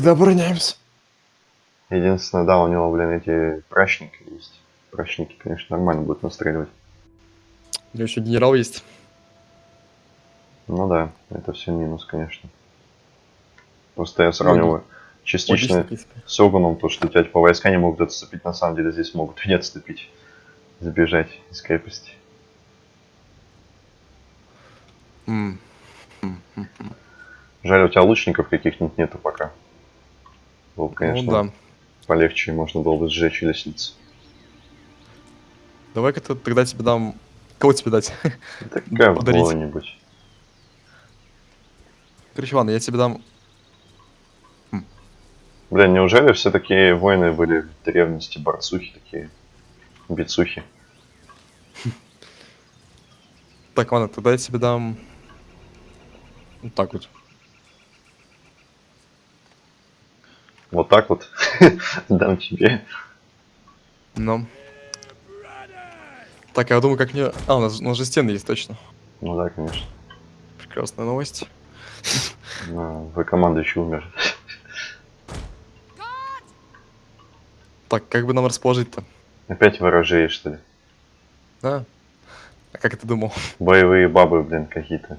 Тогда обороняемся. Единственное, да, у него, блин, эти прачники есть. Прачники, конечно, нормально будут настреливать. У него еще генерал есть. Ну да, это все минус, конечно. Просто я сравниваю частично Логично, принципе. с Огуном, то, что тебя типа войска не могут отступить, на самом деле здесь могут и не отступить. Забежать из крепости. Жаль, у тебя лучников каких-нибудь нету пока. Было бы, конечно, Ну да. полегче, можно было бы сжечь лестницу. Давай-ка тогда тебе дам... Кого тебе дать? Так Подарить. кого-нибудь. Короче, ладно, я тебе дам... Бля, неужели все такие воины были в древности, борцухи такие, бицухи? Так, ладно, тогда я тебе дам... Вот так вот. Так вот дам тебе. Ну. Так, я думаю, как мне... А, у нас, у нас же стены есть, точно. Ну да, конечно. Прекрасная новость. Но вы командующий умер. Так, как бы нам расположить-то? Опять ворожей, что ли? А? А как ты думал? Боевые бабы, блин, какие-то.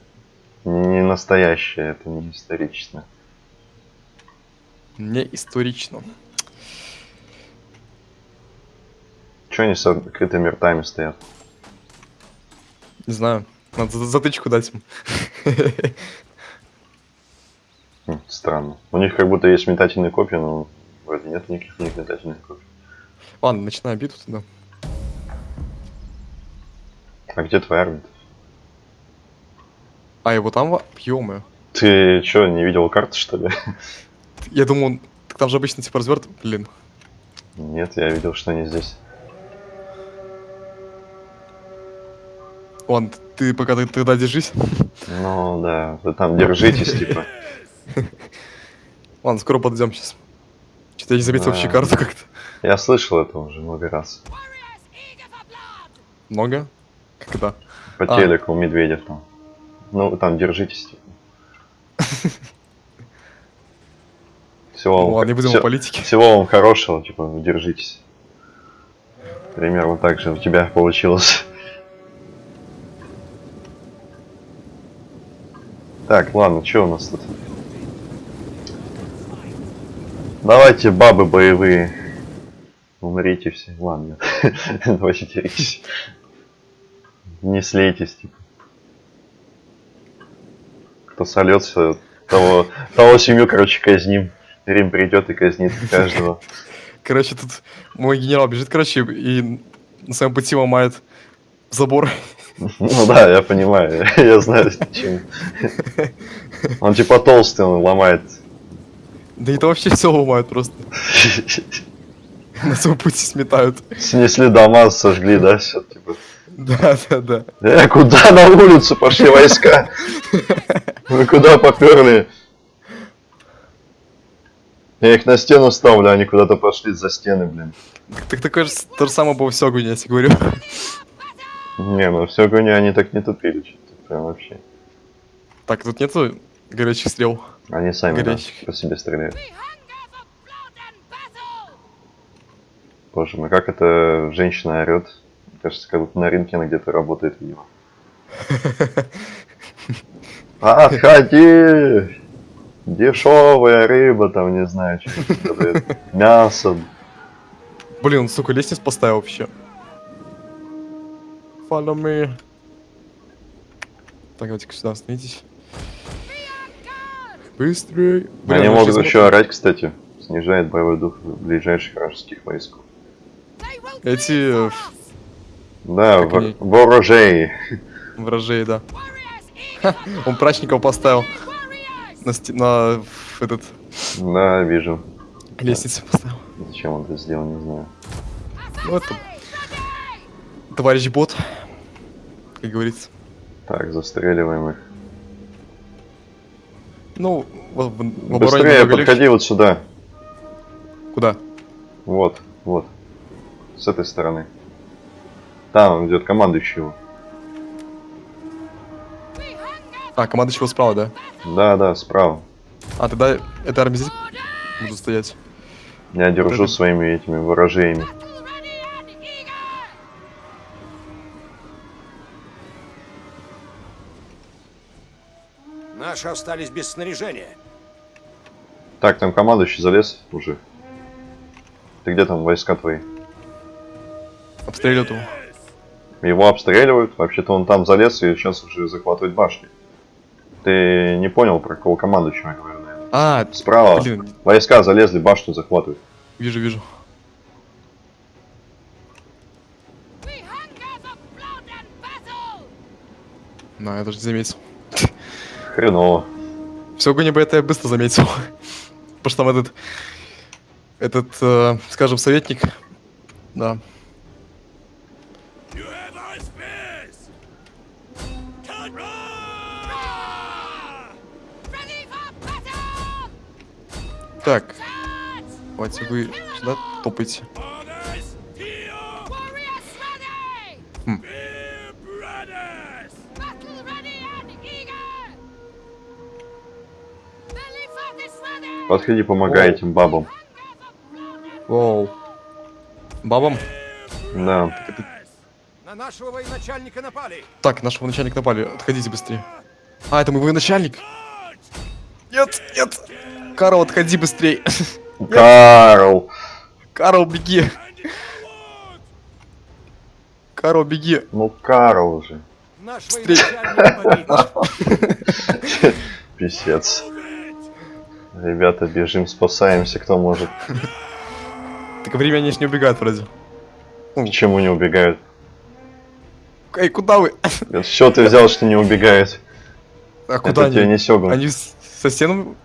Не настоящие, это не исторично. Не исторично. Че они с открытыми ртами стоят? Не знаю. Надо за- затычку дать им. Хм, странно. У них как будто есть метательные копья, но вроде нет никаких у них метательных копий. Ладно, начинаем битву тогда. А где твоя армия? А, его там... ё Ты что, не видел карты, что ли? Я думал, он- так там же обычно типа разверт... Блин. Нет, я видел, что они здесь. Ладно, ты пока ты тогда держись. Ну да, вы там держитесь, типа. Ладно, скоро подойдем сейчас. Что-то я не заметил вообще карту как-то. Я слышал это уже много раз. Много? Когда? По А. телеку у Медведев там. Ну, там держитесь, типа. Всего Ну вам, ладно, не будем о всё- политике. всего вам хорошего, типа, держитесь. Примерно так же у тебя получилось. Так, ладно, что у нас тут? Давайте, бабы боевые. Умрите все. Ладно, нет. Давайте деритесь. Не слейтесь, типа. Кто сольется, того, того семью, короче, казним. Рим придет и казнит каждого. Короче, тут мой генерал бежит, короче, и на своем пути ломает забор. Ну да, я понимаю, я знаю, чем. Он типа толстый, он ломает. Да это вообще все ломают просто. На своем пути сметают. Снесли дома, сожгли, да, все, типа. Да, да, да. Э, куда на улицу пошли войска? Вы куда поперли? Я их на стену ставлю, они куда-то пошли за стены, блин. Так такое же то же самое в Сёгуне, я тебе говорю. Не, ну все гони, они так не тупили, что-то прям вообще. Так, тут нету горячих стрел. Они сами да, Горящих. по себе стреляют. Боже мой, как эта женщина орет. Кажется, как будто на рынке она где-то работает видимо. Отходи! Дешевая рыба, там, не знаю, что. Мясо. Блин, сука, лестницу поставил вообще. Follow me. Так, давайте-ка сюда остановитесь. Быстрее. Они ну, могут еще орать, кстати. Снижает боевой дух ближайших вражеских войск. Эти э, Да, вор- они? ворожей. вражей, да. Он прачников поставил. На, сте- на этот Да, вижу. лестницу поставил. Зачем он это сделал, не знаю. Ну это... Товарищ бот, как говорится. Так, застреливаем их. Ну, в, в- Быстрее, легче. подходи вот сюда. Куда? Вот, вот. С этой стороны. Там идет командующий его. А, команда чего справа, да? Да, да, справа. А, тогда эта армия здесь буду стоять. Я держу это- своими этими eager! Наши остались без снаряжения. Так, там командующий залез уже. Ты где там войска твои? Обстреливают его. Его обстреливают, вообще-то он там залез и сейчас уже захватывает башни. Ты не понял, про кого командующего я говорю, наверное. А, Справа блин, войска залезли, башню захватывают. вижу, вижу. Да, я даже не заметил. Хреново. Все огонь бы это я быстро заметил. Потому что там этот, этот, э, скажем, советник, да, так, давайте вы сюда топайте. Ready! Подходи, помогай этим бабам. Воу. Бабам. Да. На нашего военачальника напали! Так, нашего начальника напали, отходите быстрее. А, это мой военачальник. Нет, нет. Карл, отходи быстрее. Карл! Карл, беги. Карл, беги. Ну, Карл же. Наш Стрель. военачальник погиб! Писец. Ребята, бежим, спасаемся, кто может. Так время они ж не убегают вроде. Почему не убегают? Эй, куда вы? Это что ты взял, что не убегает? А куда Это тебе они? не Сёгун. Они со стеном?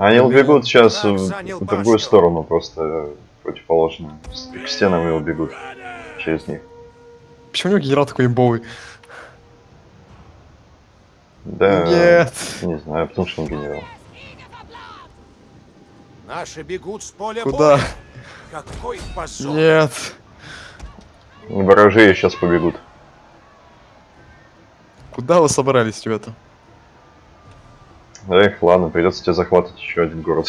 Они убегут сейчас в, другую башню. сторону, просто э, противоположную. К стенам и убегут через них. Почему у него генерал такой имбовый? Да. Нет. Не знаю, потому что он генерал. Наши бегут с поля Куда? боя! Какой позор! Нет. Ворожеи сейчас побегут. Куда вы собрались, ребята? Эх, ладно, придется тебе захватывать еще один город.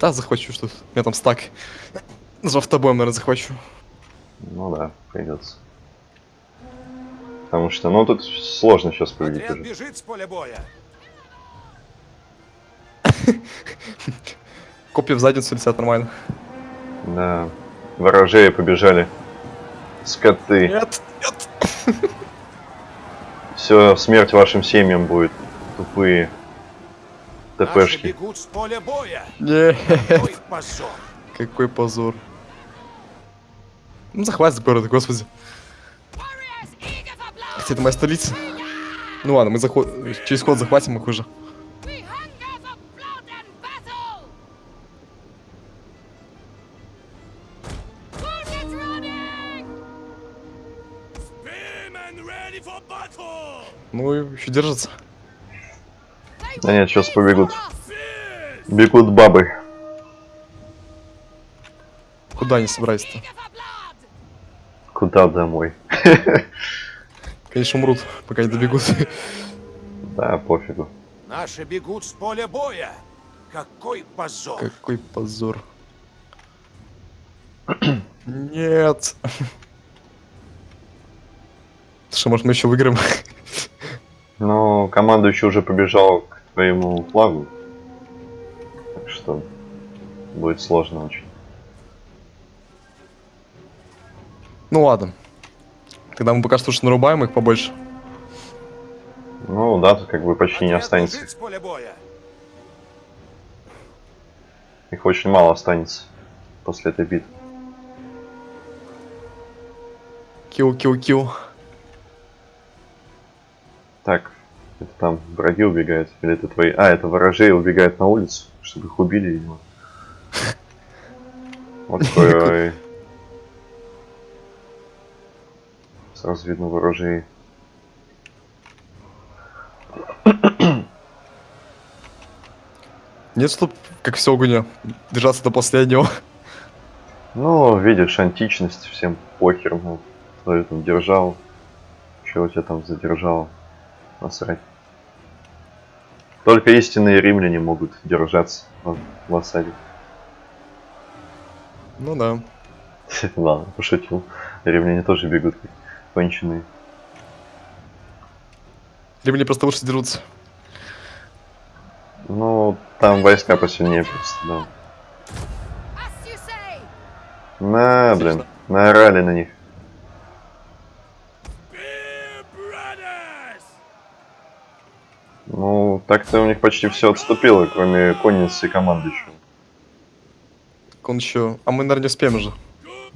Да, захвачу что-то. У меня там стак. За автобоем, наверное, захвачу. Ну да, придется. Потому что, ну тут сложно сейчас победить Отряд уже. бежит с поля боя! Копья в задницу летят нормально. Да. Ворожеи побежали. Скоты. Нет, нет. Все, смерть вашим семьям будет. Тупые. ТПшки. бегут с поля боя! Нет. Какой позор! Какой позор. Ну, захватит город, господи. Хотя это моя столица. Ну ладно, мы заход... через ход захватим их уже. Ну, и еще держится. Да нет, сейчас побегут. Бегут бабы. Куда они собрались-то? Куда домой? Конечно, умрут, пока не добегут. Да, пофигу. Наши бегут с поля боя! Какой позор! Какой позор. Нет. Что, может, мы еще выиграем? Но командующий уже побежал к твоему флагу. Так что будет сложно очень. Ну ладно. Тогда мы пока что уж нарубаем их побольше. Ну да, тут как бы почти не останется. бежит с поля боя! Их очень мало останется после этой битвы. Килл, килл, килл. Так, это там враги убегают? Или это твои... А, это ворожеи убегают на улицу, чтобы их убили, видимо. Вот такой... Сразу видно ворожеи. Нет, чтоб, как все огня, держаться до последнего. Ну, видишь, античность, всем похер, ну, твою там держал. Че у тебя там задержал? Насрать. Только истинные римляне могут держаться в, в осаде. Ну да. Ладно, пошутил. Римляне тоже бегут как конченые. Римляне просто лучше дерутся. Ну, там войска посильнее просто, да. На, блин, наорали на них. Так-то у них почти все отступило, кроме конницы и командующего. Он еще... А мы, наверное, не успеем уже.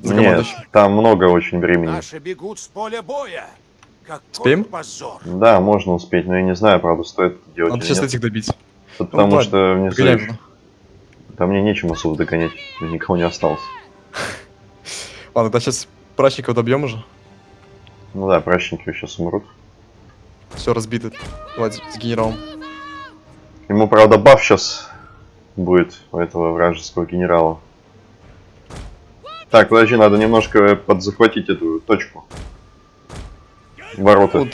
За Нет, там много очень времени. Наши бегут с поля боя. Какой Успеем? позор. Да, можно успеть, но я не знаю, правда, стоит это делать Надо сейчас нет. этих добить. Потому Ну, что внизу Погоняем. там мне нечем особо догонять, никого не осталось. Ладно, тогда сейчас прачников добьем уже. Ну да, прачники сейчас умрут. Все разбито. Давайте с генералом. Ему, правда, баф сейчас будет у этого вражеского генерала. Так, подожди, надо немножко подзахватить эту точку. Ворота. Вот,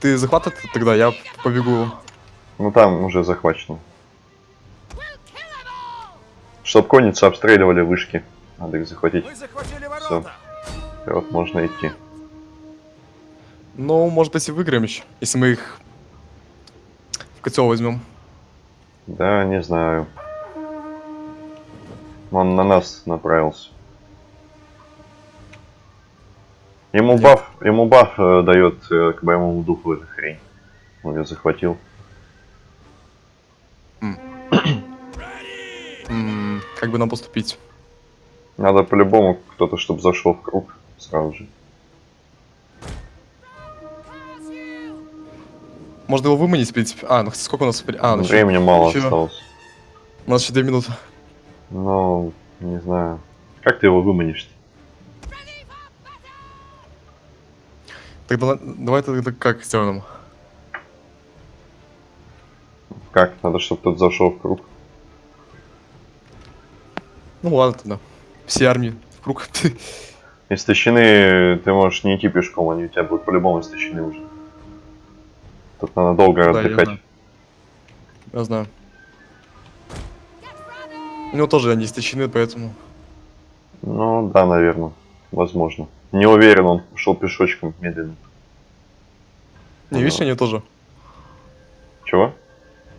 ты захват это тогда, я побегу. Ну там уже захвачено. Чтоб конницу обстреливали вышки. Надо их захватить. Ворота. Вот можно идти. Ну, может быть, и выиграем еще, если мы их в котел возьмем. Да, не знаю. Он на нас направился. Ему баф, ему баф э, дает э, к боевому духу эта хрень. Он ее захватил. Как бы нам поступить? Надо по-любому кто-то, чтобы зашел в круг сразу же. Можно его выманить, в принципе. А, ну сколько у нас? А, ну, Времени мало ещё- осталось. У нас еще две минуты. Ну, не знаю. Как ты его выманишь? Тогда давай тогда как сделаем? Как? Надо, чтобы кто-то зашел в круг. Ну ладно тогда. Все армии в круг. Истощены, ты можешь не идти пешком, они у тебя будут по-любому истощены уже. Тут надо долго Да, я отдыхать. знаю. Я знаю. У него тоже они истощены, поэтому... Ну да, наверное. Возможно. Не уверен, он шел пешочком медленно. Не, видишь, они тоже. Чего?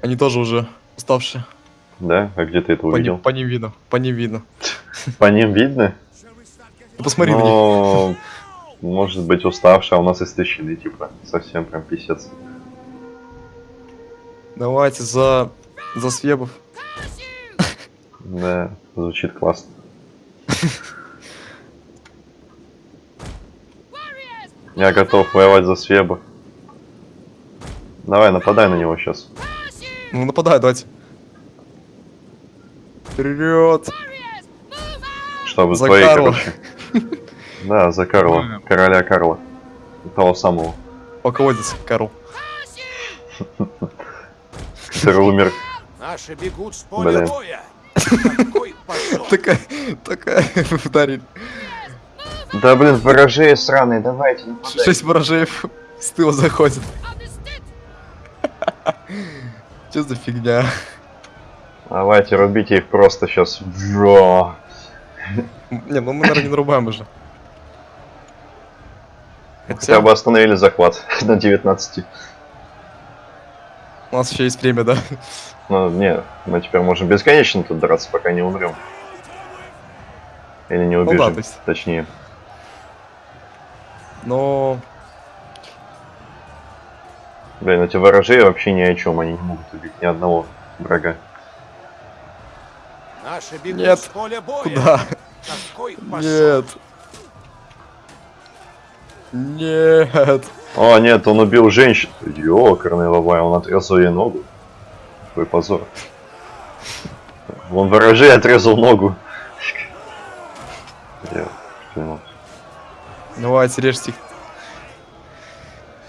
Они тоже уже уставшие. Да? А где ты это По увидел? ним, по ним видно. По ним видно. По ним видно? Ну, посмотри на них. Ну, может быть уставший, а у нас истощены, типа, совсем прям писец. Давайте за... За свебов. Да, звучит классно. Я готов воевать за Свеба. Давай, нападай на него сейчас. Ну, нападай, давайте. Вперед! Чтобы За твои, Карла. короче. Да, за Карла. Короля Карла. Того самого. Полководец, Карл. Который умер. Наши бегут с поля Блин. боя. Такая, такая ударили. Да блин, ворожеи сраные, давайте. Шесть ворожеев с тыла. Understood. Что за фигня? Давайте, рубите их просто сейчас. Не, ну мы, наверное, не нарубаем уже. Хотя бы остановили захват на 19. У нас еще есть время, да? Ну, не, мы теперь можем бесконечно тут драться, пока не умрем. Или не Ну да, убежим, то есть- точнее. Но... Блин, эти ворожеи вообще ни о чем, они не могут убить ни одного врага. Наши бегут Нет. с поля боя. Куда? Нет. Нет. О, нет, он убил женщину. Ёкарный лавай, он отрезал ей ногу. Какой позор. Вон ворожей отрезал ногу. Я понял. Давайте, режьте их.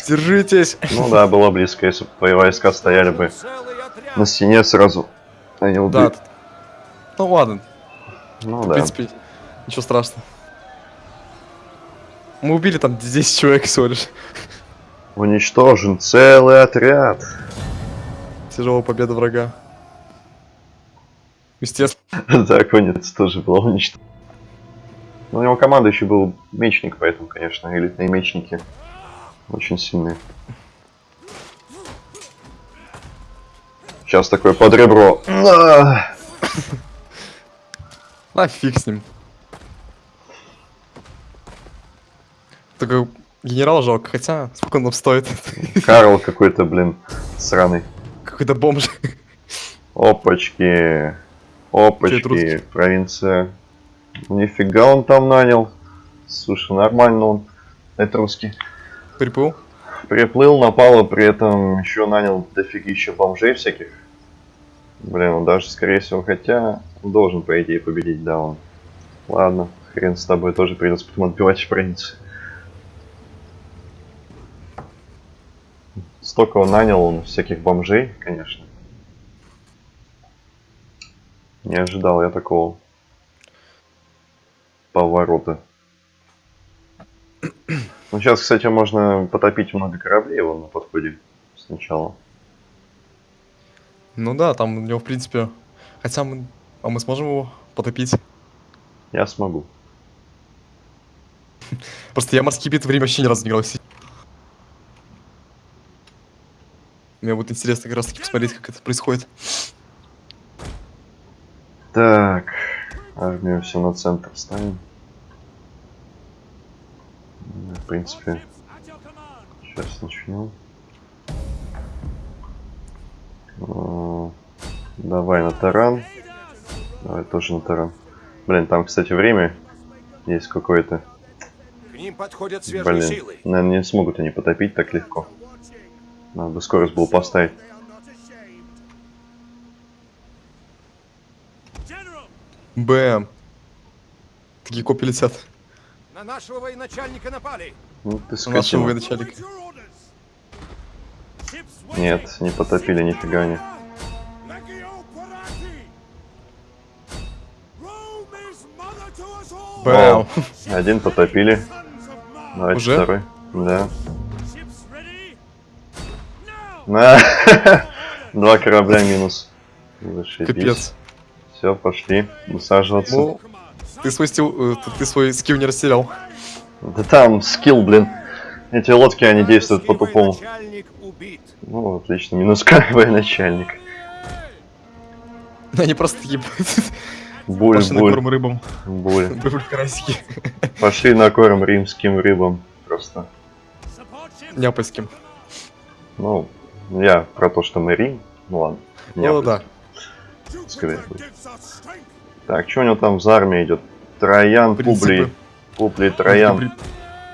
Держитесь. Ну да, было близко, если бы твои войска стояли бы на стене сразу. Они Да. убили. тут- Ну ладно, Ну в да. принципе, ничего страшного. Мы убили там 10 человек всего лишь. Уничтожен целый отряд. Тяжелая победа врага. Естественно. Да, конец тоже была уничтожена. Ну, у него командующий был мечник, поэтому, конечно, элитные мечники очень сильные. Сейчас такое под ребро. На! А, фиг с ним. Только генерал жалко, хотя сколько он нам стоит? Карл какой-то, блин, сраный. Какой-то бомж. Опачки. Опачки. Провинция. Нифига он там нанял. Слушай, нормально он. Это русский. Приплыл. Приплыл, напал, и при этом еще нанял дофигища бомжей всяких. Блин, он даже, скорее всего, хотя должен, по идее, победить, да, он. Ладно, хрен с тобой, тоже придется потом отбивать в Столько он нанял он всяких бомжей, конечно. Не ожидал я такого поворота. Ну, сейчас, кстати, можно потопить много кораблей вон на подходе сначала. Ну да, там у него, в принципе... Хотя мы... А мы сможем его потопить? Я смогу. Просто я морские битвы время вообще ни разу не играл. Мне будет интересно как раз таки посмотреть, как это происходит. Так, армию все на центр ставим. Ну, В принципе, сейчас начнем. Давай на таран. Давай тоже на таран. Блин, там, кстати, время есть какое-то. К ним подходят свежие Блин, силы. наверное, не смогут они потопить так легко. Надо бы скорость было поставить. Бэм. Такие копии летят. На нашего военачальника напали. Ну ты У нашего скотина. военачальника. Нет, не потопили нифига не. Бэм. Один потопили. Давайте Уже? второй. Да. На. Два корабля минус. Зашибись. Капец. Все, пошли. Высаживаться. Ну, ты свой стил, э, ты, свой скилл не растерял. Да там скилл, блин. Эти лодки, они действуют по-тупому. Ну, отлично. Минус начальник. Они просто такие Буль, пошли на буль, корм рыбам. буль. Рыбы карасики. Пошли на корм римским рыбам. Просто. Неапольским. Ну, я про то, что мы Рим. Ну ладно. Ну да. Скорее будет. Так, что у него там за армия идет? Троян, Публий. Принципы. Публий, Троян. При-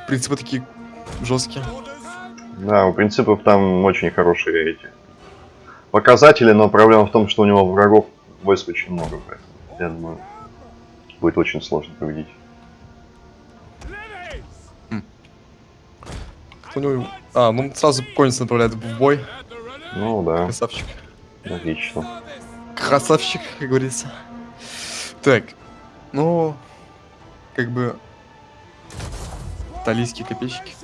Принципы такие жесткие. Да, у принципов там очень хорошие эти показатели, но проблема в том, что у него врагов войск очень много, поэтому я думаю, будет очень сложно победить. Кто у него... А, ну сразу конец направляет в бой. Ну да, Красавчик. логично. Красавчик, как говорится. Так, ну, как бы... Талийские копейщики.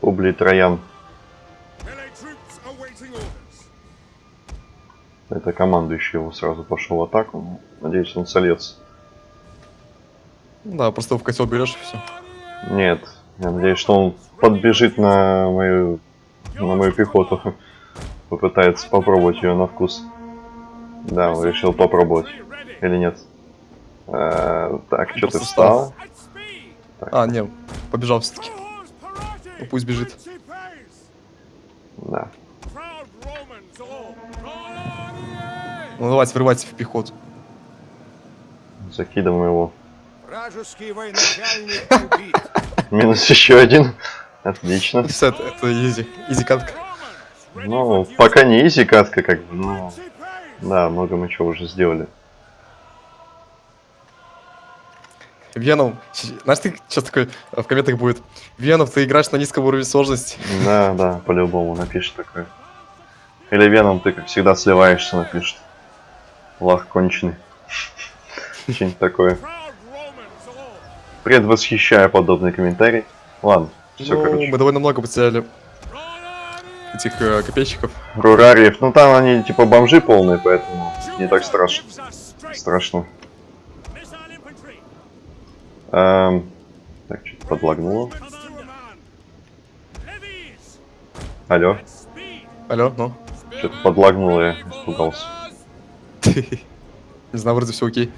Публий, Троян. Это командующий его сразу пошел в атаку. Надеюсь, он. Ну Да, просто в котел берешь и все. Нет, я надеюсь, что он подбежит на мою, на мою пехоту. Попытается попробовать ее на вкус. Да, он решил попробовать. Или нет? Э, так, что ты встал? Так, А, не, побежал все-таки. Ну, пусть бежит. да. Ну давайте, врывайте в пехоту. Закидываем его. Минус еще один. Отлично. Все, это, easy. Easy катка. Ну, пока не easy катка, как бы, но... Да, много мы чего уже сделали. Веном, знаешь, ты сейчас такой э, в комментах будет. Веном, ты играешь на низком уровне сложности. Да, да, по-любому напишет такое. Или Веном, ты как всегда сливаешься, напишет. Лах конченый. Что-нибудь такое. Предвосхищаю подобный комментарий. Ладно, все, ну, короче. мы довольно много потеряли этих э, копейщиков. Рурариев, ну там они типа бомжи полные, поэтому не так страшно. Страшно. Эм, так, что-то подлагнуло. Алло, Алло, ну? что-то подлагнуло, я испугался. Не знаю, вроде все окей.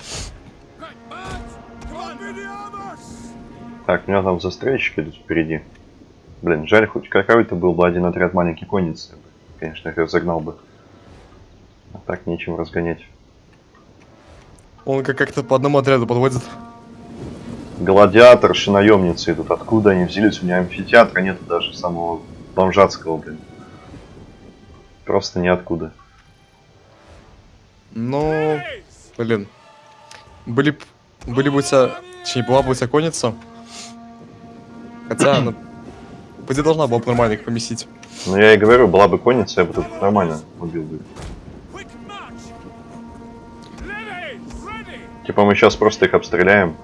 Так, у меня там застрельщики идут впереди. Блин, жаль, хоть какой-то был бы один отряд маленький конницы. Конечно, их разогнал бы. А так нечем разгонять. Он как- как-то по одному отряду подводит. Гладиаторши, наемницы идут. Откуда они взялись? У меня амфитеатра нету даже самого бомжатского, блин. Просто ниоткуда. Ну, блин. Были были бы у тебя, точнее, была бы у тебя конница. Хотя, она, по идее, должна была бы нормально их поместить. Ну я и говорю, была бы конница, я бы тут нормально убил бы. Типа мы сейчас просто их обстреляем.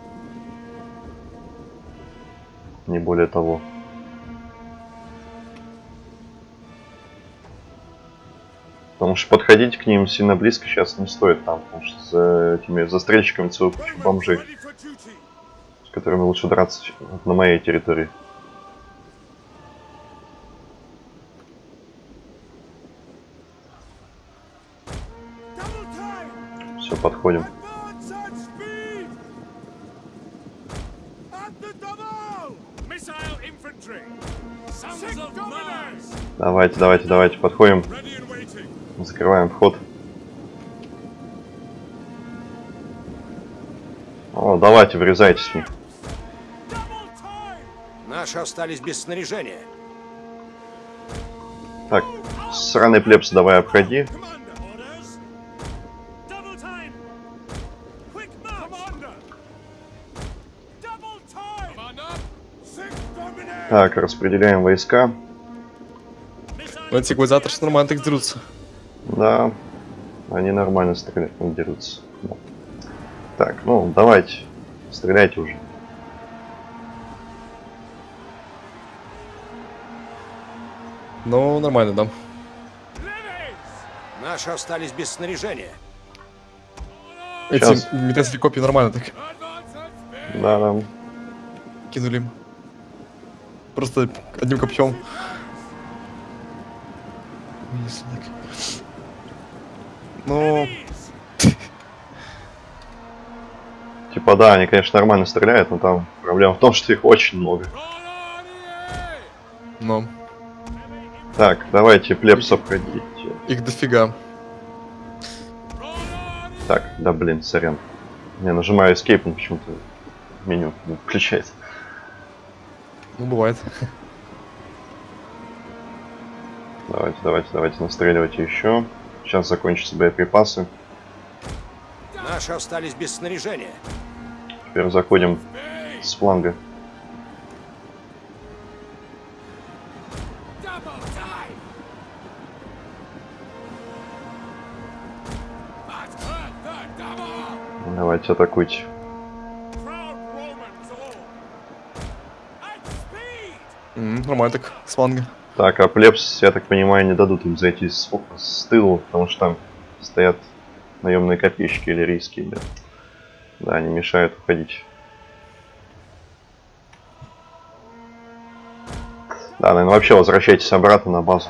Не более того. Потому что подходить к ним сильно близко сейчас не стоит там, потому что за этими застрельщиками кучу бомжей, с которыми лучше драться на моей территории. Все, подходим. Давайте, давайте, давайте, подходим, закрываем вход. О, давайте, врезайтесь в них. Наши остались без снаряжения. Так, сраный плебс, давай обходи. Так, распределяем войска. Но эти гладиаторы нормально так дерутся. Да, они нормально стреляют, дерутся. Да. Так, ну, давайте, стреляйте уже. Ну, нормально, да. Наши остались без снаряжения. Эти метательные копии нормально так Да, да. кинули им. Просто одним копьем. Ну, Типа, да, они, конечно, нормально стреляют, но там проблема в том, что их очень много. ну, Так, давайте плебс обходите. их дофига. Так, да блин, сорян. Я нажимаю Escape, он почему-то меню не включается. Ну, бывает. Давайте, давайте, давайте настреливайте еще. Сейчас закончатся боеприпасы. Наши остались без снаряжения. Теперь заходим с фланга. Давайте атакуйте. Нормально так, с фланга. Так, а плебс, я так понимаю, не дадут им зайти с, с тылу, потому что там стоят наемные копейщики иллирийские, да. Да, они мешают уходить. Да, наверное, вообще возвращайтесь обратно на базу.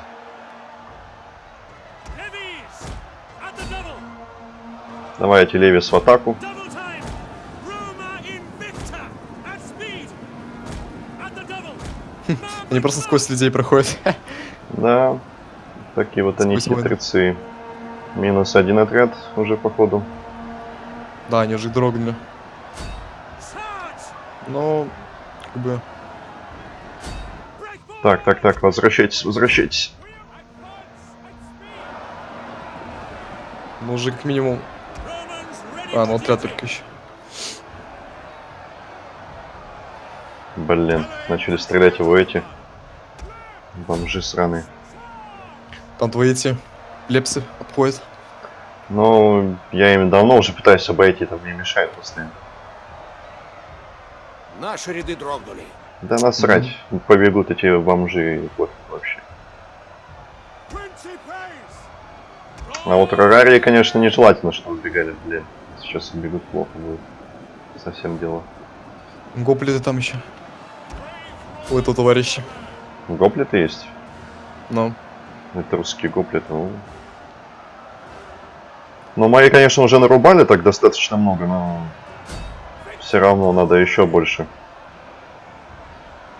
Double! Давайте Левис в атаку. Они просто сквозь людей проходят. Да, такие вот они хитрецы. Минус один отряд уже походу. да, они уже дрогнули. Но, как бы! Так, так, так, возвращайтесь, возвращайтесь. ну уже как минимум... А, ну отряд только еще. Блин, начали стрелять его эти. Бомжи сраные. Там твои эти лепсы обходят. Ну, я им давно уже пытаюсь обойти, там мне мешает постоянно. Наши ряды дрогнули. Да насрать, побегут эти бомжи и вот вообще. А вот Рарарии, конечно, нежелательно, чтобы убегали, блин. Сейчас убегут плохо будет. Совсем дело. Гоплиты там еще. У этого товарища. Гоплеты есть? Ну. Это русские гоплеты. Ну, ну мои, конечно, уже нарубали так достаточно много, но все равно надо еще больше.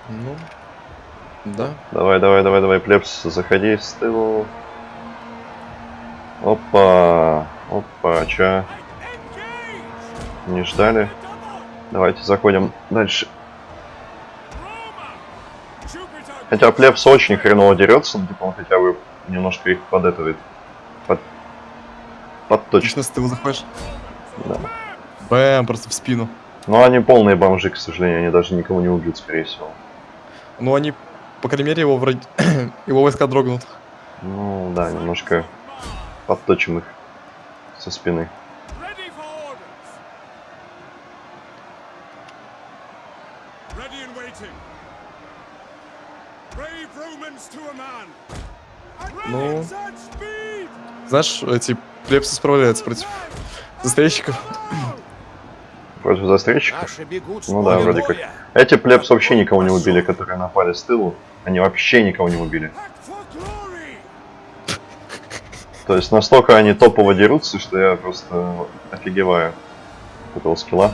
Ну. Да. Давай, давай, давай, давай, плебс, заходи с тылу. Опа, опа? Engage! Не ждали? Давайте заходим дальше. Хотя плебс очень хреново дерется, но типа он хотя бы немножко их подэтывает. Под... Подточит. Отлично, с тыла заходишь. Да. Бэм, просто в спину. Но они полные бомжи, к сожалению, они даже никого не убьют, скорее всего. Ну, они, по крайней мере, его, вроде... его войска дрогнут. Ну да, немножко подточим их со спины. Знаешь, эти плебсы справляются против застрельщиков. Против застрельщиков? Ну да, вроде как. Эти плебс вообще никого не убили, которые напали с тылу. Они вообще никого не убили. То есть настолько они топово дерутся, что я просто офигеваю от этого скилла.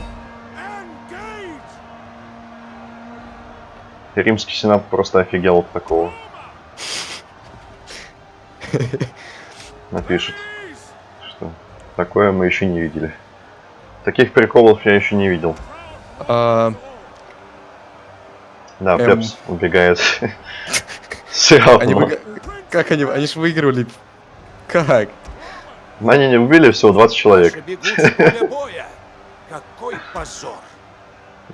Римский сенат просто офигел от такого. Напишет, что такое мы еще не видели. Таких приколов я еще не видел. А, Да, Эм. Плебс убегает. Все равно. Как они? Они же выигрывали. Как? Они не убили всего 20 человек. Какой позор.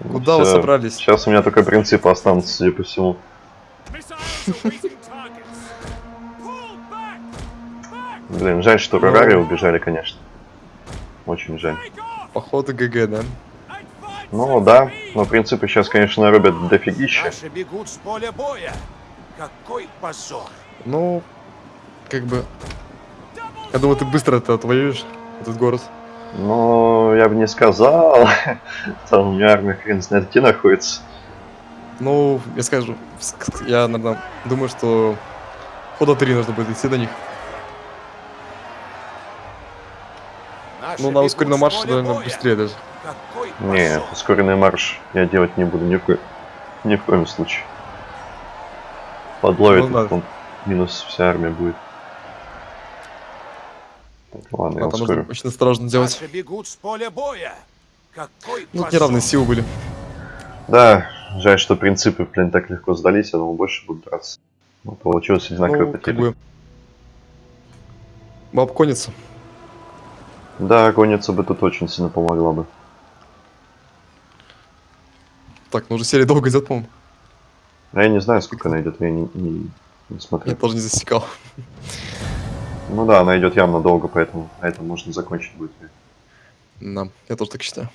Куда вы собрались? Сейчас у меня только принципы останутся, судя по всему. Блин, жаль, что Рарари убежали, конечно. Очень жаль. Походу ГГ, да? Ну да, но принципы сейчас, конечно, рубят дофигища. Наши бегут с поля боя. Какой позор. Ну, как бы... Я думаю, ты быстро это отвоюешь, этот город. Но я бы не сказал. Там у меня армия хрен знает где находится. Ну, я скажу, я, наверное, думаю, что хода три нужно будет идти до них. Ну, на ускоренном марше, наверное, быстрее даже. Не, ускоренный марш я делать не буду ни в, ко- ни в коем случае. Подловит, Ну он минус вся армия будет. Так, ладно, я А там ускорю. нужно очень осторожно делать. Бегут с поля боя. Какой Ну, неравные силы были. Да, жаль, что принципы, блин, так легко сдались, я думал, больше будут драться. Но получилось одинаковые Ну, как потери. бы... Баб конница. Да, конница бы тут очень сильно помогла бы. Так, ну уже серия долго идет, по-моему. А я не знаю, сколько она идет, я не, не, не смотрю. Я тоже не засекал. Ну да, она идет явно долго, поэтому на этом можно закончить будет. Да, я тоже так считаю.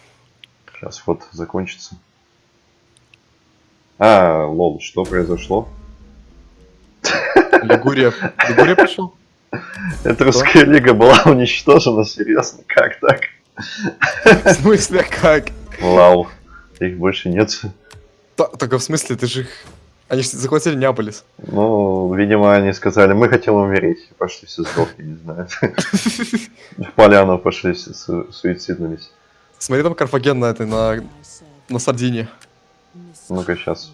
Сейчас вот закончится. А, лол, что произошло? Лигурия. Лигурия пришел? Эта русская лига была уничтожена, серьезно, как так? В смысле, как? Лау, их больше нет. Только в смысле, ты же их... Они же захватили Неаполис. Ну, видимо, они сказали, мы хотим умереть. Пошли все сдохли, не знаю. В поляну пошли, суициднулись. Смотри там Карфаген на этой, на, на Сардинии. Ну-ка, сейчас.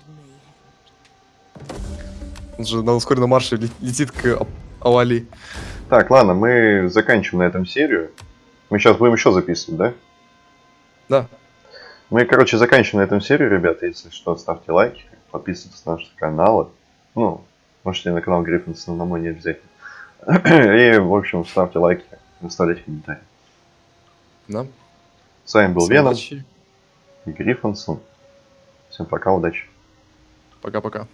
Он же на ускоренном марше ле- летит к Авали. Так, ладно, мы заканчиваем на этом серию. Мы сейчас будем еще записывать, да? Да. Мы, короче, заканчиваем на этом серию, ребята. Если что, ставьте лайки, подписывайтесь на наши каналы. Ну, можете на канал Гриффинсона, на мой не обязательно. И, в общем, ставьте лайки, оставляйте комментарии. Да. С вами был Всем Веном удачи. и Гриффинсон. Всем пока, удачи. Пока-пока.